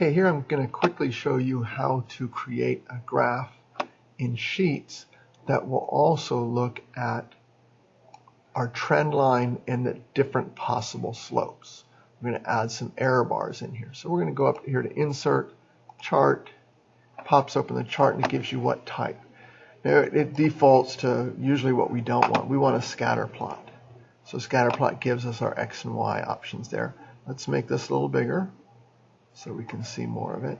Okay, here I'm going to quickly show you how to create a graph in Sheets that will also look at our trend line and the different possible slopes. We're going to add some error bars in here. So we're going to go up here to Insert, Chart, pops open the chart and it gives you what type. Now it defaults to usually what we don't want. We want a scatter plot. So scatter plot gives us our X and Y options there. Let's make this a little bigger so we can see more of it.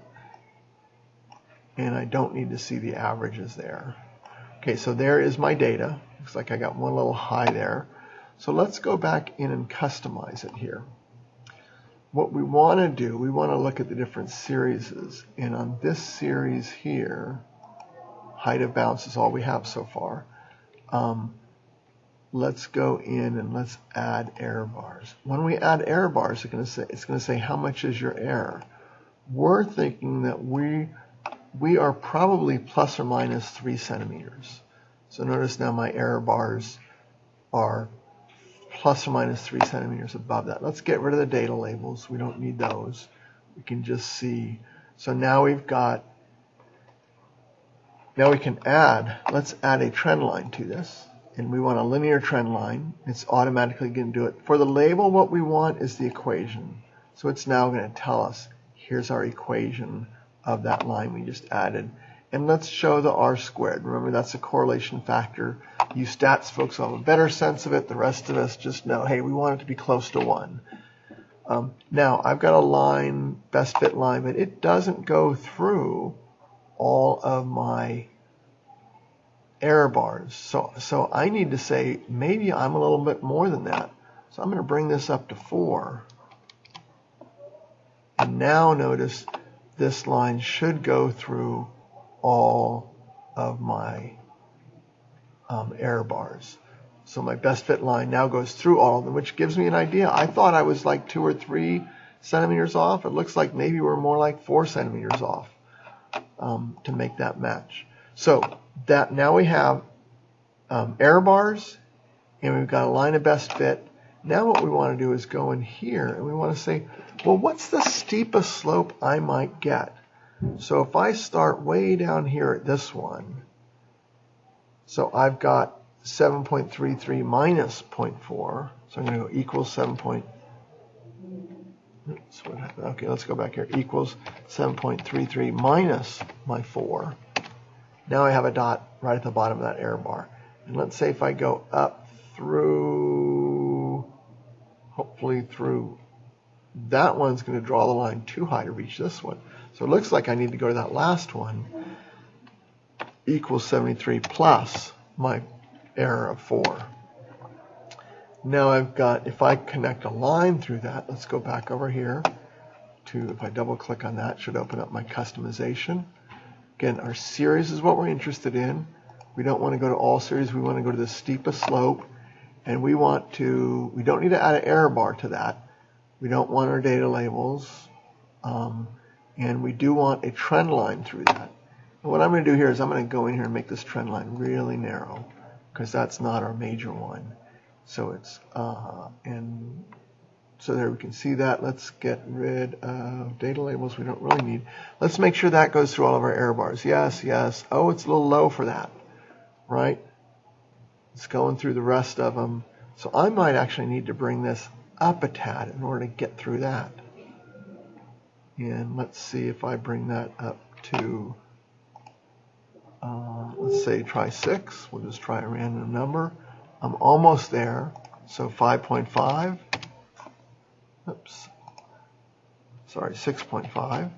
And I don't need to see the averages there. Okay, so there is my data. Looks like I got one little high there. So let's go back in and customize it here. What we want to do, we want to look at the different series. And on this series here, height of bounce is all we have so far. Um, let's go in and let's add error bars. When we add error bars, it's going to say, it's going to say how much is your error. We're thinking that we we are probably plus or minus three centimeters. So notice now my error bars are plus or minus three centimeters above that. Let's get rid of the data labels. We don't need those. We can just see. So now we've got, now we can add, let's add a trend line to this and we want a linear trend line, it's automatically going to do it. For the label, what we want is the equation. So it's now going to tell us, here's our equation of that line we just added. And let's show the R squared. Remember, that's a correlation factor. You stats folks have a better sense of it. The rest of us just know, hey, we want it to be close to 1. Um, now, I've got a line, best fit line, but it doesn't go through all of my error bars. So, so I need to say maybe I'm a little bit more than that. So I'm going to bring this up to 4. And now notice this line should go through all of my um, error bars. So my best fit line now goes through all of them, which gives me an idea. I thought I was like two or three centimeters off. It looks like maybe we're more like four centimeters off um, to make that match. So that now we have um, error bars and we've got a line of best fit. Now what we want to do is go in here and we want to say, well, what's the steepest slope I might get? So if I start way down here at this one, so I've got 7.33 minus 0.4, so I'm going to go equals 7. Point, oops, what happened? Okay, let's go back here. Equals 7.33 minus my 4. Now I have a dot right at the bottom of that error bar. And let's say if I go up through, hopefully through, that one's going to draw the line too high to reach this one. So it looks like I need to go to that last one, equals 73 plus my error of 4. Now I've got, if I connect a line through that, let's go back over here to, if I double click on that, should open up my customization. Again, our series is what we're interested in. We don't want to go to all series. We want to go to the steepest slope. And we want to, we don't need to add an error bar to that. We don't want our data labels. Um, and we do want a trend line through that. And what I'm going to do here is I'm going to go in here and make this trend line really narrow because that's not our major one. So it's, uh, and so there we can see that. Let's get rid of data labels we don't really need. Let's make sure that goes through all of our error bars. Yes, yes. Oh, it's a little low for that, right? It's going through the rest of them. So I might actually need to bring this up a tad in order to get through that. And let's see if I bring that up to, uh, let's say try 6. We'll just try a random number. I'm almost there. So 5.5 oops, sorry, 6.5.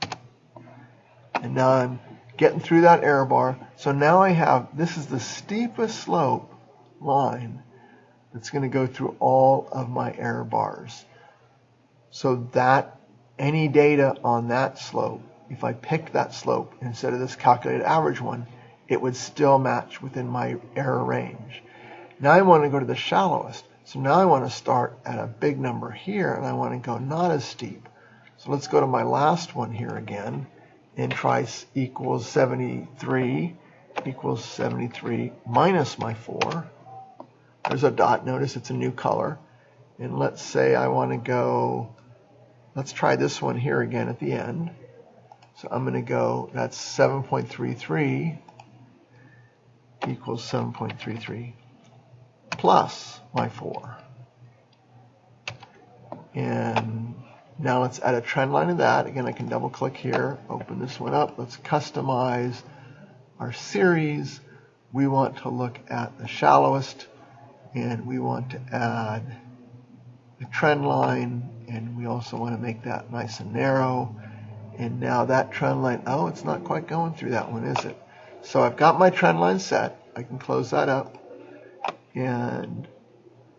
And now I'm getting through that error bar. So now I have, this is the steepest slope line that's going to go through all of my error bars. So that, any data on that slope, if I picked that slope instead of this calculated average one, it would still match within my error range. Now I want to go to the shallowest. So now I want to start at a big number here and I want to go not as steep. So let's go to my last one here again and try equals 73 equals 73 minus my 4. There's a dot. Notice it's a new color. And let's say I want to go, let's try this one here again at the end. So I'm going to go, that's 7.33 equals 7.33 plus my 4. And now let's add a trend line to that. Again, I can double click here, open this one up. Let's customize our series. We want to look at the shallowest and we want to add a trend line and we also want to make that nice and narrow. And now that trend line, oh, it's not quite going through that one, is it? So I've got my trend line set. I can close that up. And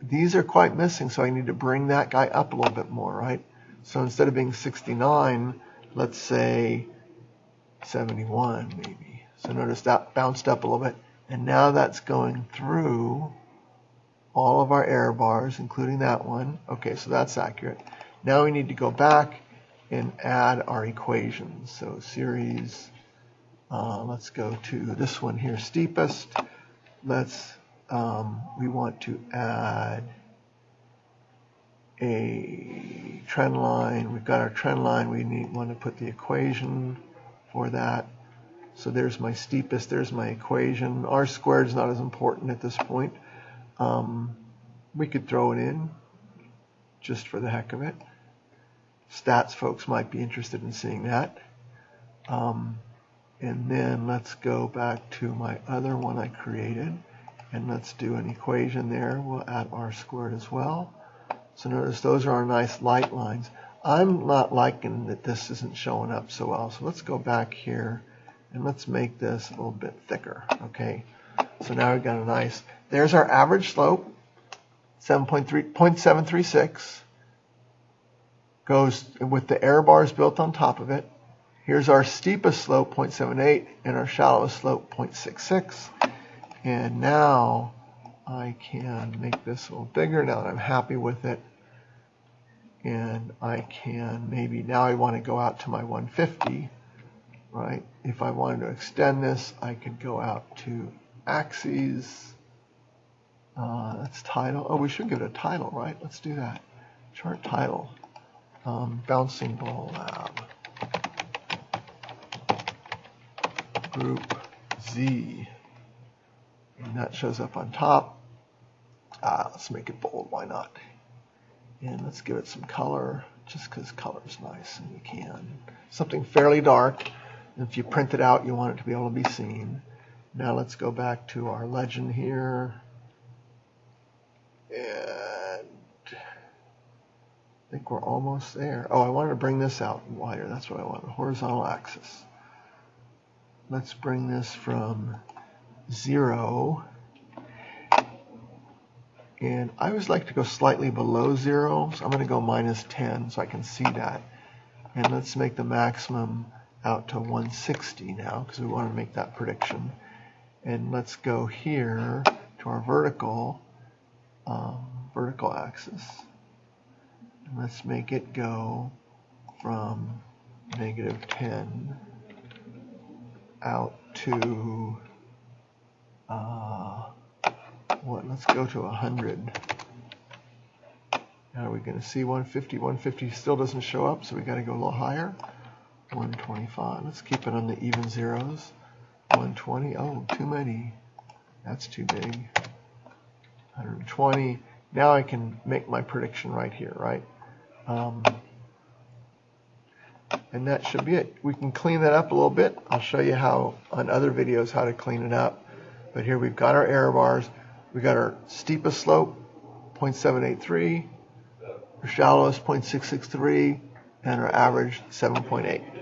these are quite missing, so I need to bring that guy up a little bit more, right? So instead of being 69, let's say 71 maybe. So notice that bounced up a little bit. And now that's going through all of our error bars, including that one. Okay, so that's accurate. Now we need to go back and add our equations. So series, uh, let's go to this one here, steepest. Let's, um, we want to add a trend line. We've got our trend line. We need want to put the equation for that. So there's my steepest. There's my equation. R squared is not as important at this point. Um, we could throw it in just for the heck of it. Stats folks might be interested in seeing that. Um, and then let's go back to my other one I created and let's do an equation there. We'll add r squared as well. So notice those are our nice light lines. I'm not liking that this isn't showing up so well. So let's go back here and let's make this a little bit thicker. Okay. So now we've got a nice, there's our average slope, 7.3, goes with the error bars built on top of it. Here's our steepest slope, 0.78, and our shallowest slope, 0.66. And now I can make this a little bigger now that I'm happy with it. And I can maybe, now I want to go out to my 150, right? If I wanted to extend this, I could go out to axes. Uh, that's title. Oh, we should give it a title, right? Let's do that. Chart title. Um, bouncing ball lab. Group Z. And that shows up on top. Ah, let's make it bold. Why not? And let's give it some color, just because color is nice and you can. Something fairly dark. If you print it out, you want it to be able to be seen. Now let's go back to our legend here. And I think we're almost there. Oh, I wanted to bring this out wider. That's what I want, horizontal axis. Let's bring this from zero. And I always like to go slightly below zero, so I'm going to go minus 10 so I can see that. And let's make the maximum out to 160 now because we want to make that prediction. And let's go here to our vertical, um, vertical axis. And let's make it go from negative 10 out to, uh, what, let's go to 100. Now we're we going to see 150? 150 still doesn't show up, so we got to go a little higher. 125. Let's keep it on the even zeros. 120. Oh, too many. That's too big. 120. Now I can make my prediction right here, right? Um, and that should be it. We can clean that up a little bit. I'll show you how on other videos how to clean it up. But here we've got our error bars. We've got our steepest slope, 0.783, our shallowest, 0.663, and our average, 7.8.